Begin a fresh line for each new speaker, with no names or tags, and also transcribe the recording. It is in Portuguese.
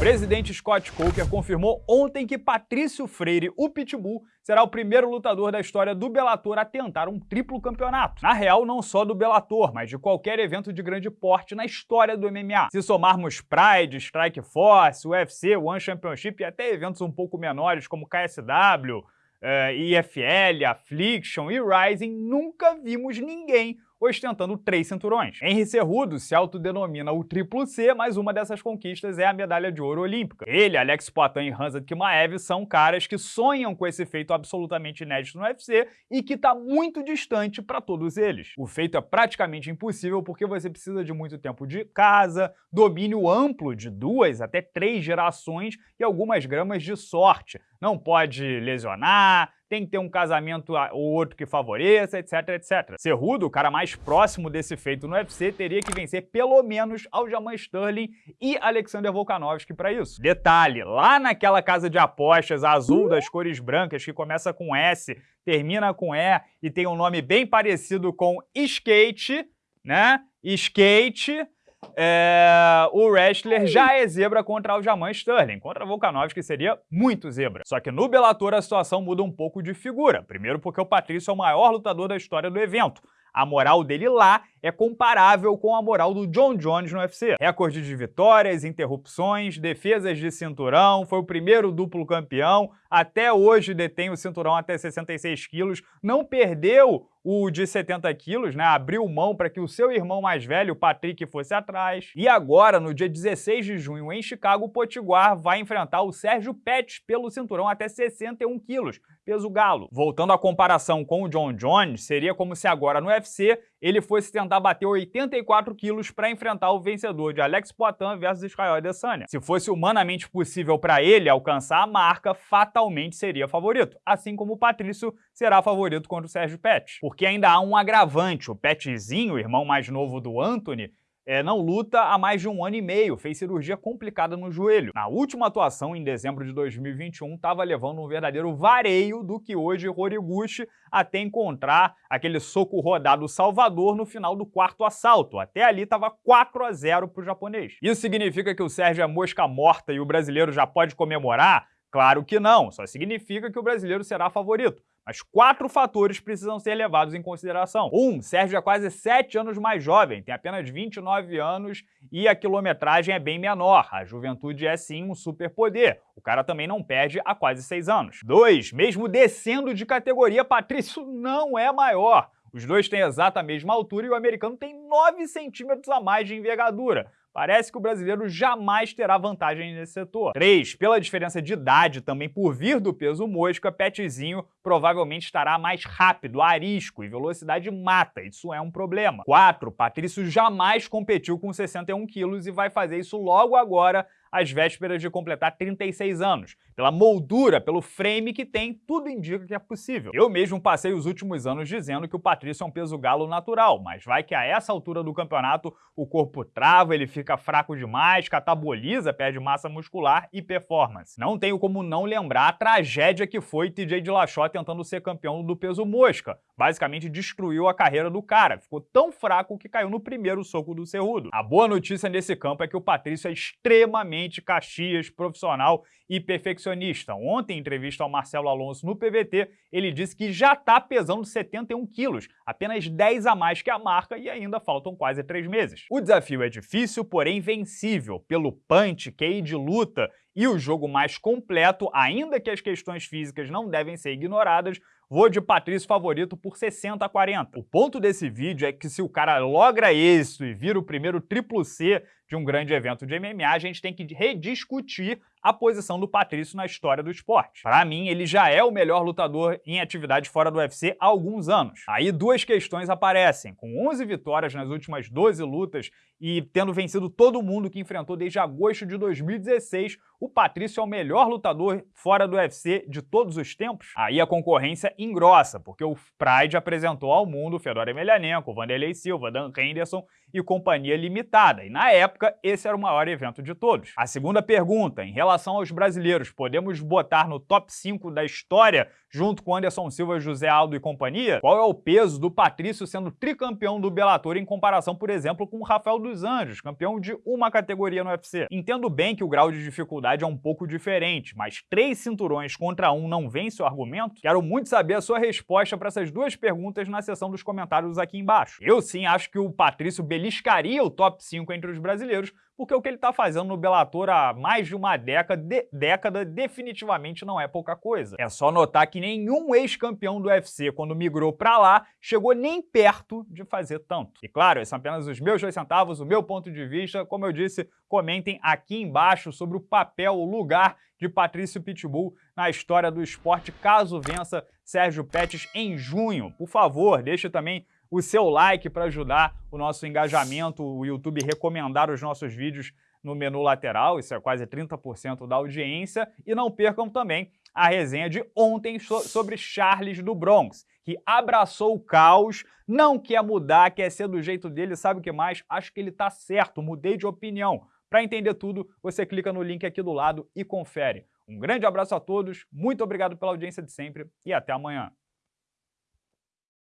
presidente Scott Coker confirmou ontem que Patrício Freire, o Pitbull, será o primeiro lutador da história do Bellator a tentar um triplo campeonato. Na real, não só do Bellator, mas de qualquer evento de grande porte na história do MMA. Se somarmos Pride, Strike Force, UFC, One Championship e até eventos um pouco menores como KSW, uh, IFL, Affliction e Rising, nunca vimos ninguém ostentando três cinturões. Henry Cerrudo se autodenomina o triplo C, mas uma dessas conquistas é a medalha de ouro olímpica. Ele, Alex Poitin e Hansa Kimaev são caras que sonham com esse feito absolutamente inédito no UFC e que está muito distante para todos eles. O feito é praticamente impossível porque você precisa de muito tempo de casa, domínio amplo de duas até três gerações e algumas gramas de sorte. Não pode lesionar, tem que ter um casamento ou outro que favoreça, etc, etc. Cerrudo, o cara mais próximo desse feito no UFC, teria que vencer pelo menos Aljamain Sterling e Alexander Volkanovski para isso. Detalhe, lá naquela casa de apostas azul das cores brancas que começa com S, termina com E e tem um nome bem parecido com skate, né? Skate, é, o wrestler já é zebra contra Aljamain Sterling, contra Volkanovski seria muito zebra. Só que no Bellator a situação muda um pouco de figura. Primeiro porque o Patrício é o maior lutador da história do evento. A moral dele lá é comparável com a moral do John Jones no UFC. Recorde de vitórias, interrupções, defesas de cinturão, foi o primeiro duplo campeão, até hoje detém o cinturão até 66 quilos, não perdeu o de 70 quilos, né, abriu mão para que o seu irmão mais velho, Patrick, fosse atrás. E agora, no dia 16 de junho, em Chicago, o Potiguar vai enfrentar o Sérgio Pettis pelo cinturão até 61 quilos, peso galo. Voltando à comparação com o John Jones, seria como se agora no UFC ele fosse tentar bater 84 quilos para enfrentar o vencedor de Alex Poitin versus Israel Adesanya. Se fosse humanamente possível para ele alcançar a marca, fatalmente seria favorito, assim como o Patrício será favorito contra o Sérgio Pettis. Porque ainda há um agravante, o Pettizinho, o irmão mais novo do Anthony, é, não luta há mais de um ano e meio, fez cirurgia complicada no joelho. Na última atuação, em dezembro de 2021, estava levando um verdadeiro vareio do que hoje Horiguchi até encontrar aquele soco rodado Salvador no final do quarto assalto. Até ali estava 4 a 0 para o japonês. Isso significa que o Sérgio é mosca morta e o brasileiro já pode comemorar? Claro que não, só significa que o brasileiro será favorito. Mas quatro fatores precisam ser levados em consideração. Um, Sérgio é quase 7 anos mais jovem, tem apenas 29 anos e a quilometragem é bem menor. A juventude é sim um superpoder. O cara também não perde há quase 6 anos. Dois, mesmo descendo de categoria, Patrício não é maior. Os dois têm exata mesma altura e o americano tem 9 centímetros a mais de envergadura. Parece que o brasileiro jamais terá vantagem nesse setor. 3. Pela diferença de idade, também por vir do peso mosca, Petzinho provavelmente estará mais rápido, arisco e velocidade mata, isso é um problema. 4. Patrício jamais competiu com 61 quilos e vai fazer isso logo agora às vésperas de completar 36 anos. Pela moldura, pelo frame que tem, tudo indica que é possível. Eu mesmo passei os últimos anos dizendo que o Patrício é um peso galo natural, mas vai que a essa altura do campeonato o corpo trava, ele fica fraco demais, cataboliza, perde massa muscular e performance. Não tenho como não lembrar a tragédia que foi TJ Dillashaw tentando ser campeão do peso mosca. Basicamente destruiu a carreira do cara, ficou tão fraco que caiu no primeiro soco do Cerrudo. A boa notícia nesse campo é que o Patrício é extremamente Caxias, profissional e perfeccionista. Ontem, em entrevista ao Marcelo Alonso no PVT, ele disse que já está pesando 71 quilos, apenas 10 a mais que a marca e ainda faltam quase 3 meses. O desafio é difícil, porém vencível, pelo punch, QI de luta e o jogo mais completo, ainda que as questões físicas não devem ser ignoradas, Vou de Patrício favorito por 60 a 40. O ponto desse vídeo é que se o cara logra isso e vira o primeiro triplo C de um grande evento de MMA, a gente tem que rediscutir a posição do Patrício na história do esporte. Para mim, ele já é o melhor lutador em atividade fora do UFC há alguns anos. Aí duas questões aparecem. Com 11 vitórias nas últimas 12 lutas e tendo vencido todo mundo que enfrentou desde agosto de 2016, o Patrício é o melhor lutador fora do UFC de todos os tempos? Aí a concorrência engrossa, porque o Pride apresentou ao mundo Fedor Emelianenko, Vanderlei Silva, Dan Henderson e Companhia Limitada, e na época esse era o maior evento de todos. A segunda pergunta, em relação aos brasileiros, podemos botar no top 5 da história junto com Anderson Silva, José Aldo e companhia? Qual é o peso do Patrício sendo tricampeão do Bellator em comparação, por exemplo, com o Rafael dos Anjos, campeão de uma categoria no UFC? Entendo bem que o grau de dificuldade é um pouco diferente, mas três cinturões contra um não vence o argumento? Quero muito saber a sua resposta para essas duas perguntas na seção dos comentários aqui embaixo. Eu sim acho que o Patrício beliscaria o top 5 entre os brasileiros, porque o que ele está fazendo no Bellator há mais de uma década, de, década definitivamente não é pouca coisa. É só notar que nenhum ex-campeão do UFC, quando migrou para lá, chegou nem perto de fazer tanto. E claro, esses são apenas os meus dois centavos, o meu ponto de vista. Como eu disse, comentem aqui embaixo sobre o papel, o lugar de Patrício Pitbull na história do esporte, caso vença Sérgio Pettis em junho. Por favor, deixe também o seu like para ajudar o nosso engajamento, o YouTube recomendar os nossos vídeos no menu lateral, isso é quase 30% da audiência, e não percam também a resenha de ontem sobre Charles do Bronx, que abraçou o caos, não quer mudar, quer ser do jeito dele, sabe o que mais? Acho que ele tá certo, mudei de opinião. Para entender tudo, você clica no link aqui do lado e confere. Um grande abraço a todos, muito obrigado pela audiência de sempre e até amanhã.